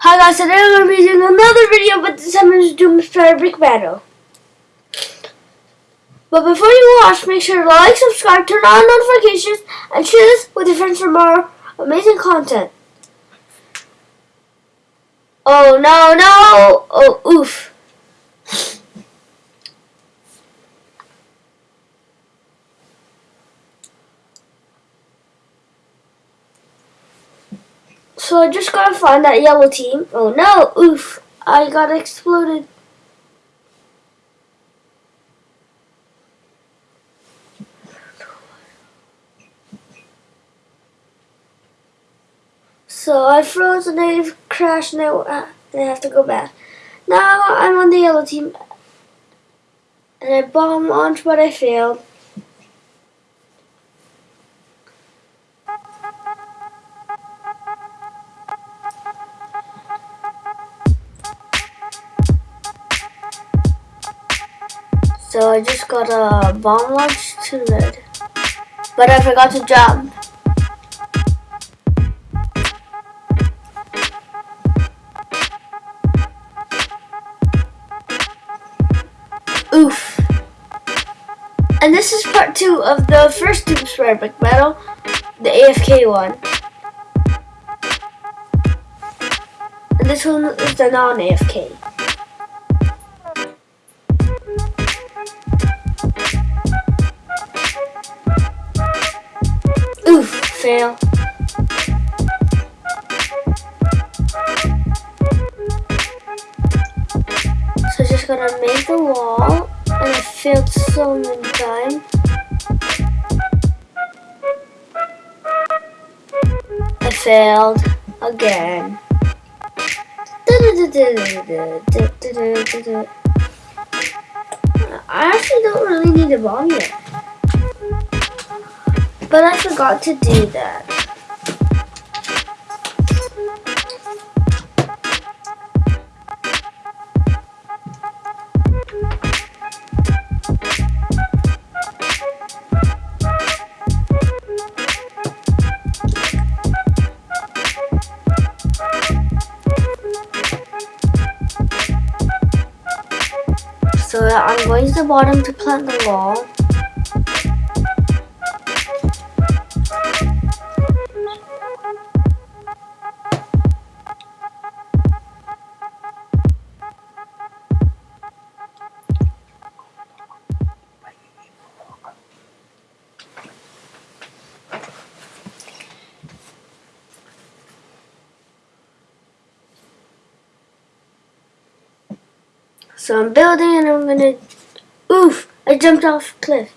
Hi guys, today I'm going to be doing another video, but this time it's Doomspire Brick Battle. But before you watch, make sure to like, subscribe, turn on notifications, and share this with your friends for more amazing content. Oh no, no! Oh, oof. So I just gotta find that yellow team. Oh no, oof. I got exploded. So I froze and I crashed and uh, and have to go back. Now I'm on the yellow team. And I bomb launched but I failed. So I just got a bomb launch to red. But I forgot to jump. Oof. And this is part two of the first Doomspire Brick Battle, the AFK one. And this one is the non-AFK. Fail. So just gonna make the wall, and I failed so many times. I failed again. I actually don't really need a bomb yet. But I forgot to do that. So I'm going to the bottom to plant the wall. So I'm building and I'm gonna, oof, I jumped off a cliff.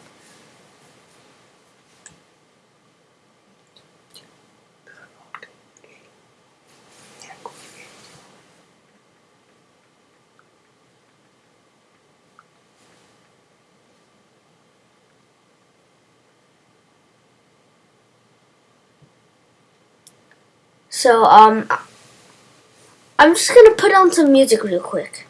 So, um, I'm just gonna put on some music real quick.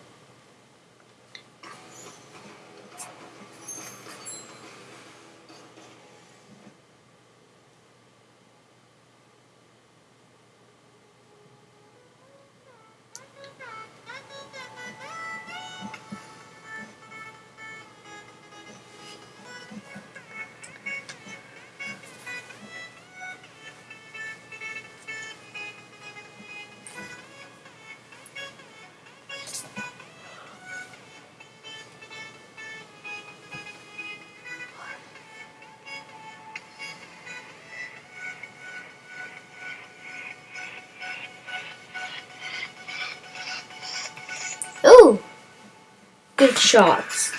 Good shots.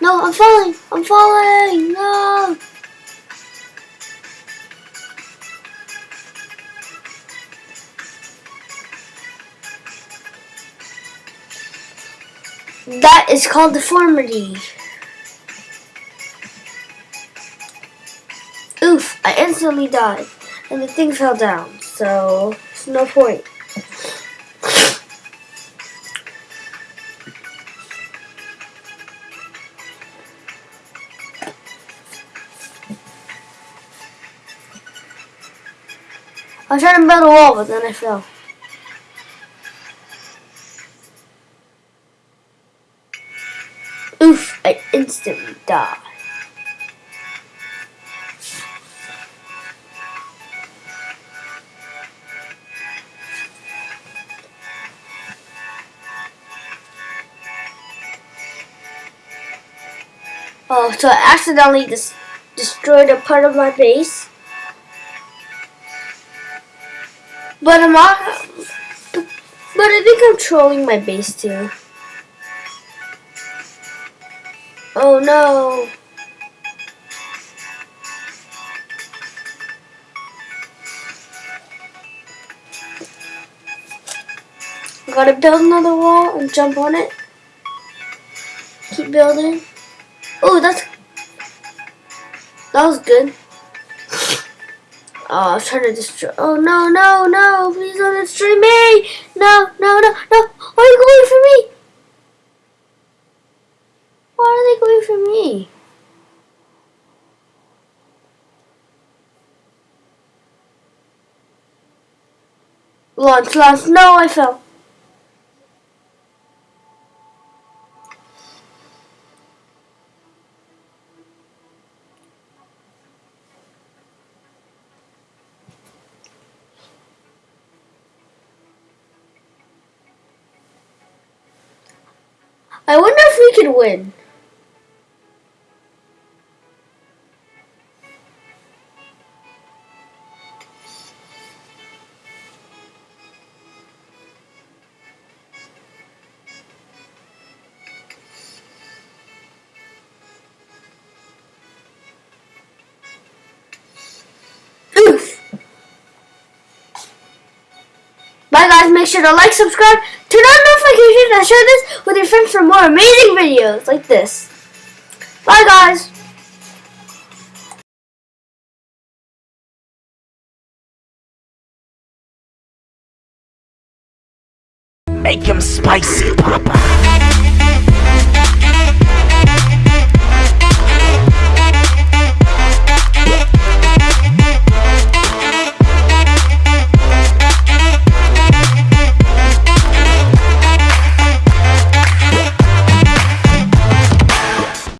No, I'm falling. I'm falling. No. That is called deformity. Oof, I instantly died. And the thing fell down, so there's no point. I was trying to build a wall, but then I fell. Oof, I instantly died. Oh, so I accidentally dis destroyed a part of my base. But I'm not. But I think I'm trolling my base too. Oh no. Gotta build another wall and jump on it. Keep building. Oh, that's that was good. Oh, I was trying to destroy. Oh no, no, no! Please don't destroy me! No, no, no, no! Why are you going for me? Why are they going for me? Launch, launch! No, I fell. I wonder if we could win. Bye guys, make sure to like, subscribe, turn on notifications, and share this with your friends for more amazing videos like this. Bye guys! Make him spicy, Papa.